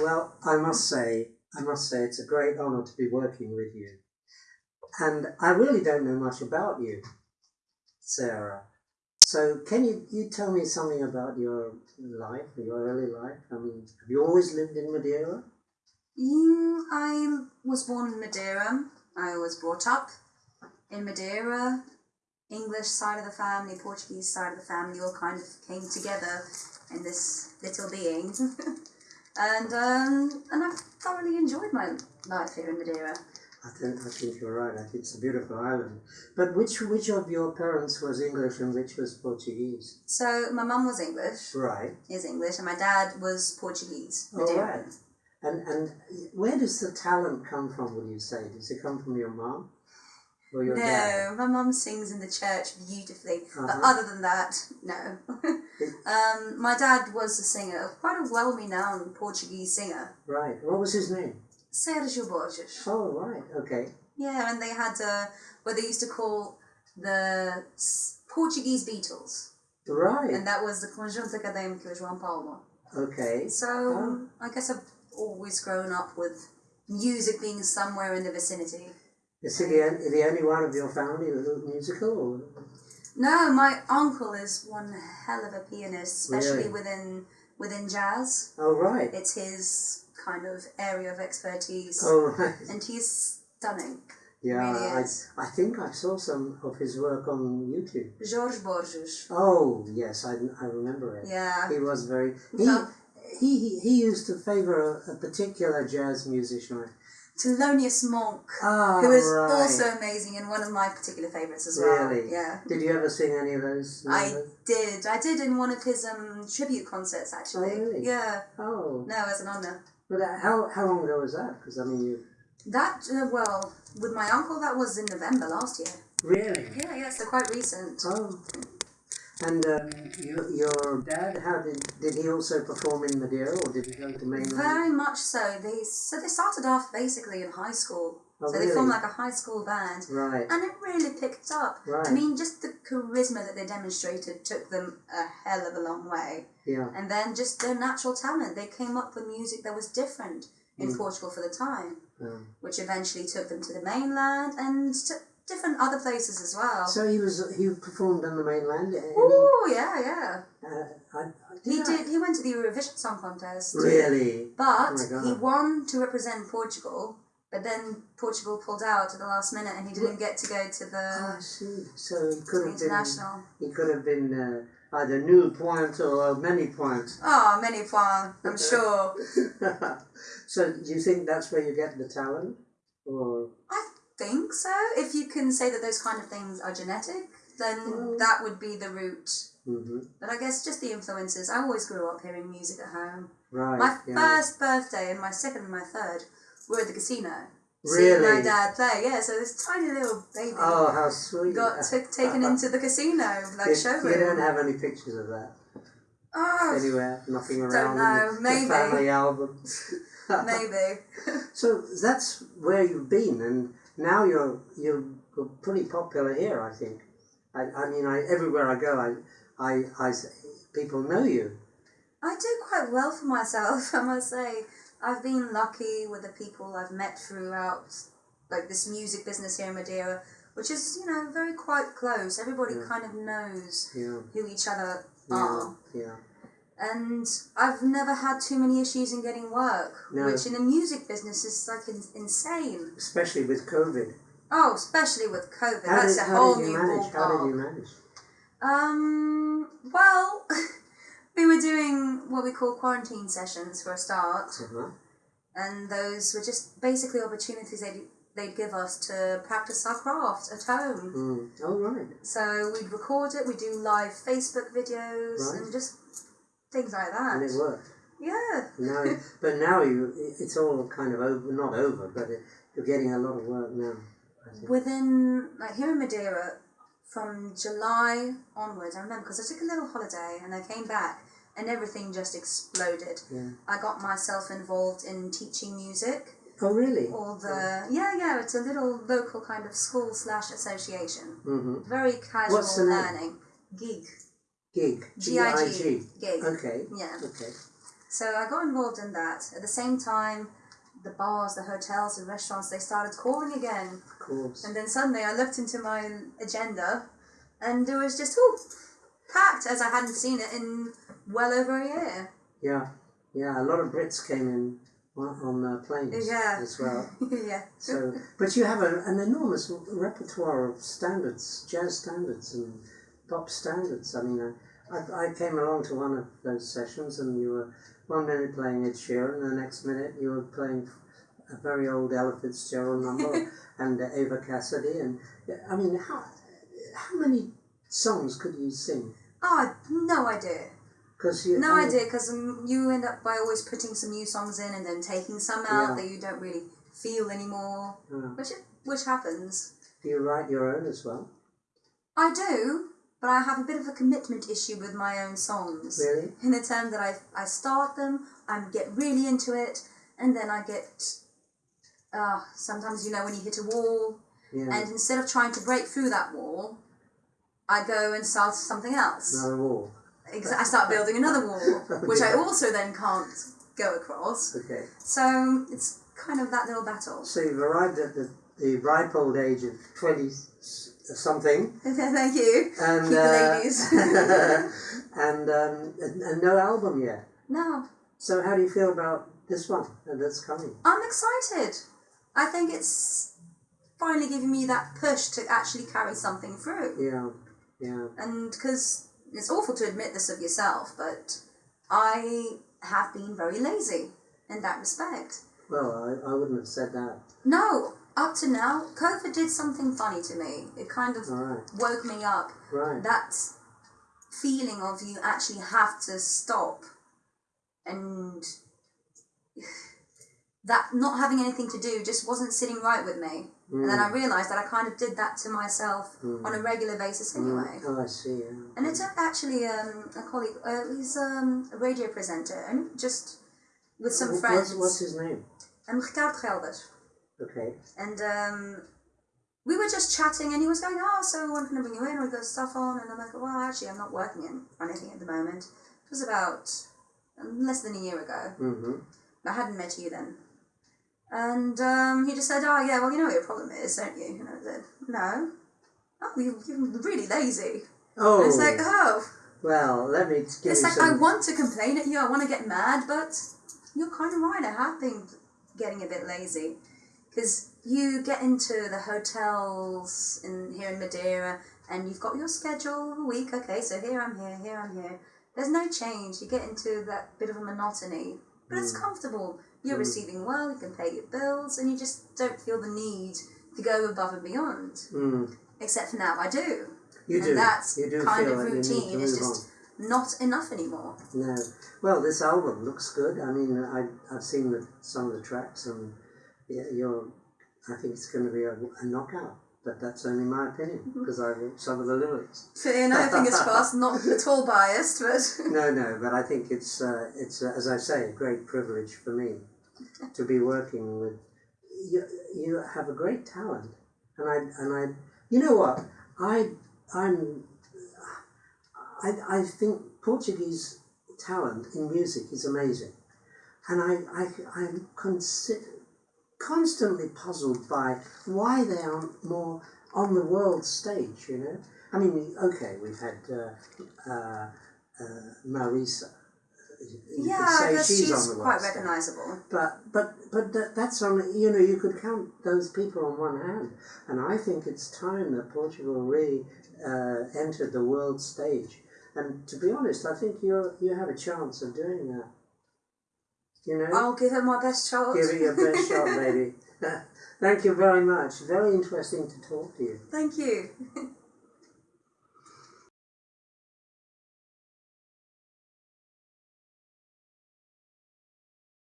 Well, I must say, I must say, it's a great honour to be working with you. And I really don't know much about you, Sarah. So, can you, you tell me something about your life, your early life? I mean, have you always lived in Madeira? Mm, I was born in Madeira. I was brought up in Madeira. English side of the family, Portuguese side of the family all kind of came together in this little being. and um, and I've thoroughly enjoyed my life here in Madeira. I think, I think you're right. I think it's a beautiful island. But which which of your parents was English and which was Portuguese? So my mum was English, Right. is English, and my dad was Portuguese. Madeiran. right. And and where does the talent come from? Would you say? Does it come from your mum? or your no, dad? my mum sings in the church beautifully. But Uh-huh. other than that, no. um, my dad was a singer, quite a well-renowned Portuguese singer, Right. What was his name? Sergio Borges. Oh, right. Okay. Yeah, and they had uh, what they used to call the Portuguese Beatles, Right. and that was the Conjunto Académico João Paulo. Okay. So Oh. I guess I've always grown up with music being somewhere in the vicinity. Is he the, the only one of your family who's musical? Or? No, my uncle is one hell of a pianist, especially Really? within within jazz. Oh, right. It's his kind of area of expertise, Oh, right. and he's stunning. Yeah, really I, is. I think I saw some of his work on YouTube. Jorge Borges. Oh, yes, I, I remember it. Yeah. He was very. He, he, he, he used to favour a, a particular jazz musician. Thelonious Monk, Ah, who is right. also amazing and one of my particular favourites as well. Really? Yeah. Did you ever sing any of those? I did. I did in one of his um, tribute concerts actually. Oh, really? Yeah. Oh, No, as an honour. but uh, how how long ago was that? Because I mean, you That uh, well, with my uncle, that was in November last year. really. Yeah, yeah, so quite recent. Oh, and um, your your dad, how did did he also perform in Madeira, or did he go to mainland? Very much so. They so they started off basically in high school. Oh, so they formed like a high school band. Right. And it really picked up. Right. I mean, just the charisma that they demonstrated took them a hell of a long way. Yeah. And then just their natural talent. They came up with music that was different in Mm. Portugal for the time, Um, which eventually took them to the mainland and to different other places as well. so he was he performed on the mainland. Oh, yeah, yeah. he, uh, I, I, He I- did. He went to the Eurovision Song Contest. Really? But Oh he won to represent Portugal, but then Portugal pulled out at the last minute and he didn't get to go to the Oh, I see. So he could have been. international. He could have been uh, either new point or many points. Oh, many points, I'm sure. so do you think that's where you get the talent, or I think so. If you can say that those kind of things are genetic, then Mm. that would be the route. hmm But I guess just the influences. I always grew up hearing music at home. right? My yeah. first birthday and my second and my third were at the casino. Really? Seeing my dad play, yeah. So this tiny little baby Oh, how sweet! got took taken into the casino, like you, showroom. you don't have any pictures of that Oh, anywhere, nothing around. in know, the- the maybe. family album. maybe. So that's where you've been, and now you're you're pretty popular here. I think. I, I mean, I, everywhere I go, I, I, I people know you. I do quite well for myself, I must say. I've been lucky with the people I've met throughout, like this music business here in Madeira, which is, you know, very quite close. Everybody Yeah. kind of knows Yeah, who each other yeah, are. yeah. And I've never had too many issues in getting work, No. which in the music business is like in- insane. Especially with COVID. Oh, especially with COVID. How That's did, a how whole did you new manage? How did you manage? Um, well, we were doing what we call quarantine sessions for a start. Uh-huh. and those were just basically opportunities they'd, they'd give us to practice our craft at home. Mm. Oh right. So we'd record it, we'd do live Facebook videos, Right. and just things like that. And it worked. Yeah. Now, but now you, it's all kind of over. Not over, but it, you're getting a lot of work now. Within, like here in Madeira, from July onwards, I remember because I took a little holiday and I came back and everything just exploded. Yeah. I got myself involved in teaching music. Oh really? All the yeah yeah, it's a little local kind of school slash association. Mm-hmm. Very casual What's the name? learning. Gig. Gig. G I G. G-I-G. Gig. Okay. Yeah. Okay. So I got involved in that. At the same time, the bars, the hotels, the restaurants, they started calling again. Of course. And then suddenly I looked into my agenda and it was just, ooh, packed as I hadn't seen it in well over a year. Yeah, yeah. A lot of Brits came in on, on uh, planes Yeah. as well. yeah. So, but you have a, an enormous repertoire of standards, jazz standards and pop standards. I mean, I, I, I came along to one of those sessions, and you were one minute playing Ed Sheeran, and the next minute you were playing a very old Ella Fitzgerald number and uh, Eva Cassidy. And I mean, how how many songs could you sing? Oh, no idea. Because you No I mean, idea, because um, you end up by always putting some new songs in and then taking some out Yeah. that you don't really feel anymore, uh, which which happens. do you write your own as well? I do, but I have a bit of a commitment issue with my own songs. Really? In the term that I I start them, I get really into it, and then I get. Uh, sometimes you know when you hit a wall, Yeah. and instead of trying to break through that wall, I go and start something else. Another wall. I start building another wall, which I also then can't go across. Okay. So it's kind of that little battle. So you've arrived at the, the ripe old age of 20 s- something. Thank you. And, Keep the uh, ladies. and, um, and, and no album yet. No, So how do you feel about this one that's coming? I'm excited. I think it's finally giving me that push to actually carry something through. Yeah, yeah. And because it's awful to admit this of yourself, but I have been very lazy in that respect. Well, I, I wouldn't have said that. No, up to now, COVID did something funny to me. It kind of right, woke me up. right. That feeling of you actually have to stop and that not having anything to do just wasn't sitting right with me. And then I realised that I kind of did that to myself on a regular basis anyway. Oh, I see. Yeah. And it took actually um, a colleague, uh, he's um, a radio presenter, and just with some friends. What's, what's his name? Um, Ricardo Gelder. Okay. And um, we were just chatting, and he was going, "Oh, so when can I bring you in? We got stuff on." And I'm like, "Well, actually, I'm not working in on anything at the moment." It was about um, less than a year ago. Mm-hmm. I hadn't met you then. And um, he just said, "Oh, yeah, well, you know what your problem is, don't you?" And I said, "No." Oh, you, you're really lazy. Oh, And it's like, oh, well, let me give it's like I want to complain at you. I want to get mad, but you're kind of right. I have been getting a bit lazy because you get into the hotels in here in Madeira, and you've got your schedule of a week. Okay, so here I'm here, here I'm here. There's no change. You get into that bit of a monotony, but it's comfortable. You're receiving well. You can pay your bills, and you just don't feel the need to go above and beyond. Mm, Except for now, I do. you and do. that's you do kind feel of that you need to routine. It's just not enough anymore. No. Well, this album looks good. I mean, I, I've seen the, some of the tracks, and you're. I think it's going to be a, a knockout. But that's only my opinion Mm-hmm. because I wrote some of the lyrics. You know, fingers crossed, not at all biased, but No, no, but I think it's uh, it's uh, as I say, a great privilege for me to be working with. You, you have a great talent, and I and I, you know what, I I'm, I I think Portuguese talent in music is amazing, and I I I'm consider, constantly puzzled by why they aren't more on the world stage. You know, I mean, okay, we've had uh, uh, uh, Mariza. You yeah, could say she's, she's, on the quite recognisable. But but but that, that's on you know you could count those people on one hand, and I think it's time that Portugal really uh, entered the world stage. And to be honest, I think you you have a chance of doing that. You know, I'll give it my best shot. give it your best shot, baby. Thank you very much. Very interesting to talk to you. Thank you.